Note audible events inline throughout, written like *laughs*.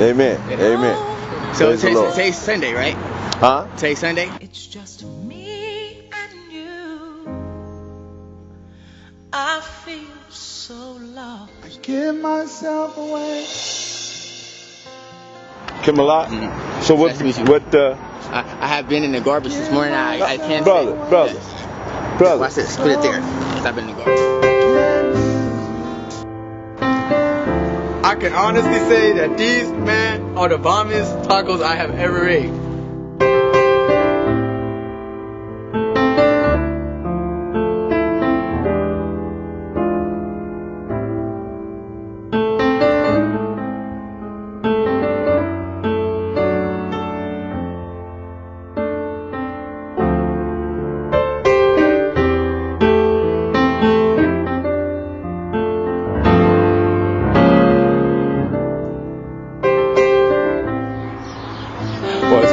Amen. Amen. So Praise the today's, Lord. today's Sunday, right? Huh? Today's Sunday. It's just me and you. I feel so lost. I give myself away. Kim a lot. Mhm. So what? Nice to meet you. What? Uh, I, I have been in the garbage this morning. I, I can't. brother, say. brother, brother. Watch this. Put it there. 'cause I've been in the garbage. Can honestly say that these, man, are the bombiest tacos I have ever ate.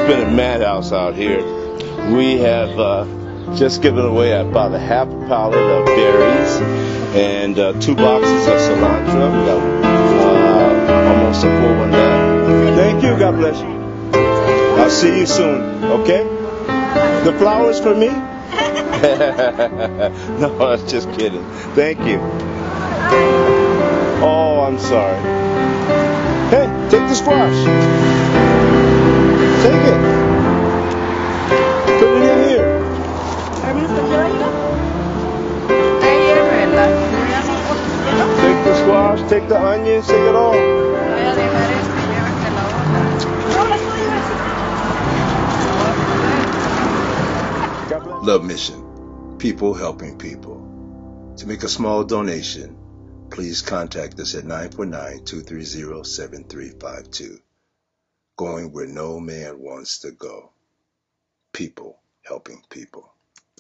Been a madhouse out here. We have uh, just given away about a half a pallet of berries and uh, two boxes of cilantro. We got uh, almost a full one there. Thank you. God bless you. I'll see you soon. Okay? The flowers for me? *laughs* no, I was just kidding. Thank you. Oh, I'm sorry. Hey, take the squash. Take it. Put it in here. Take the squash, take the onions, take it all. Love Mission, people helping people. To make a small donation, please contact us at 949-230-7352. Going where no man wants to go. People helping people.